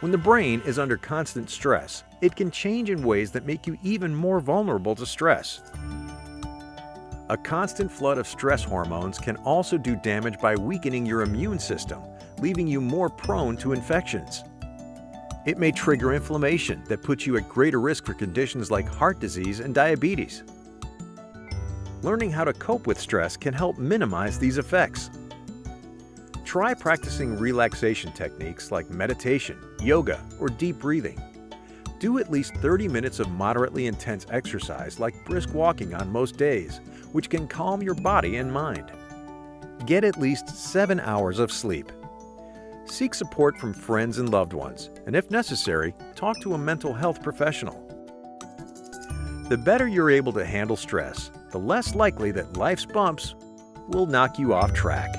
When the brain is under constant stress, it can change in ways that make you even more vulnerable to stress. A constant flood of stress hormones can also do damage by weakening your immune system, leaving you more prone to infections. It may trigger inflammation that puts you at greater risk for conditions like heart disease and diabetes. Learning how to cope with stress can help minimize these effects. Try practicing relaxation techniques like meditation, yoga, or deep breathing. Do at least 30 minutes of moderately intense exercise like brisk walking on most days, which can calm your body and mind. Get at least 7 hours of sleep. Seek support from friends and loved ones, and if necessary, talk to a mental health professional. The better you're able to handle stress, the less likely that life's bumps will knock you off track.